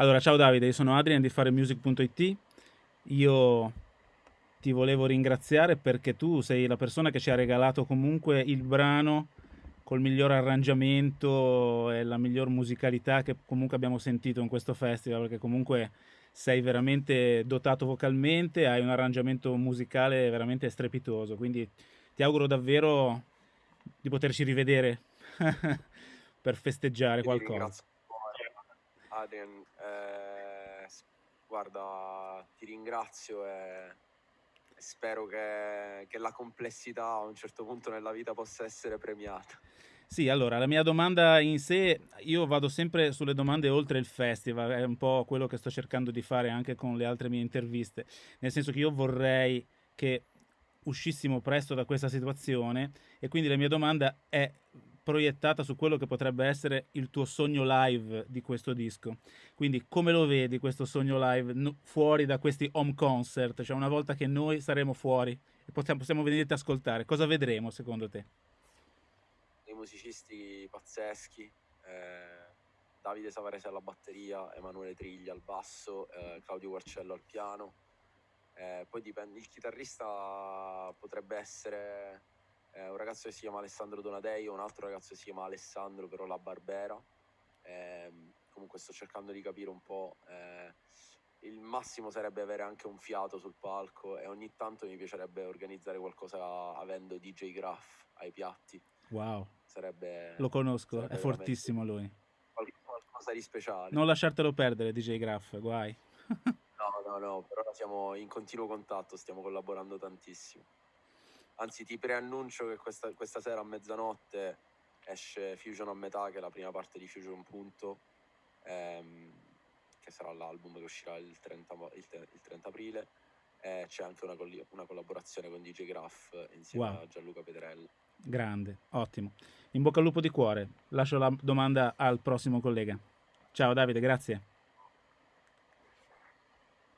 Allora, ciao Davide, io sono Adrian di faremusic.it. Io ti volevo ringraziare perché tu sei la persona che ci ha regalato comunque il brano col miglior arrangiamento e la miglior musicalità che comunque abbiamo sentito in questo festival, perché comunque sei veramente dotato vocalmente, hai un arrangiamento musicale veramente strepitoso, quindi ti auguro davvero di poterci rivedere per festeggiare qualcosa. Adrian, eh, guarda, ti ringrazio e spero che, che la complessità a un certo punto nella vita possa essere premiata. Sì, allora, la mia domanda in sé, io vado sempre sulle domande oltre il festival, è un po' quello che sto cercando di fare anche con le altre mie interviste, nel senso che io vorrei che uscissimo presto da questa situazione e quindi la mia domanda è proiettata su quello che potrebbe essere il tuo sogno live di questo disco. Quindi come lo vedi questo sogno live no, fuori da questi home concert? Cioè una volta che noi saremo fuori e possiamo, possiamo venirti a ascoltare, cosa vedremo secondo te? Dei musicisti pazzeschi, eh, Davide Savarese alla batteria, Emanuele Triglia al basso, eh, Claudio Guarcello al piano. Eh, poi dipende, il chitarrista potrebbe essere eh, un ragazzo che si chiama Alessandro Donadeio, un altro ragazzo che si chiama Alessandro però La Barbera. Eh, comunque sto cercando di capire un po'. Eh, il massimo sarebbe avere anche un fiato sul palco e ogni tanto mi piacerebbe organizzare qualcosa avendo DJ Graff ai piatti. Wow. Sarebbe, Lo conosco, sarebbe è fortissimo lui. Qualcosa di speciale. Non lasciartelo perdere, DJ Graff, guai. no, no, no, però siamo in continuo contatto, stiamo collaborando tantissimo. Anzi, ti preannuncio che questa, questa sera a mezzanotte esce Fusion a metà, che è la prima parte di Fusion Punto, ehm, che sarà l'album che uscirà il 30, il, il 30 aprile. E c'è anche una, una, collaborazione con DJ Graff insieme wow. a Gianluca Pedrella. Grande, ottimo. In bocca al lupo di cuore. Lascio la domanda al prossimo collega. Ciao Davide, grazie.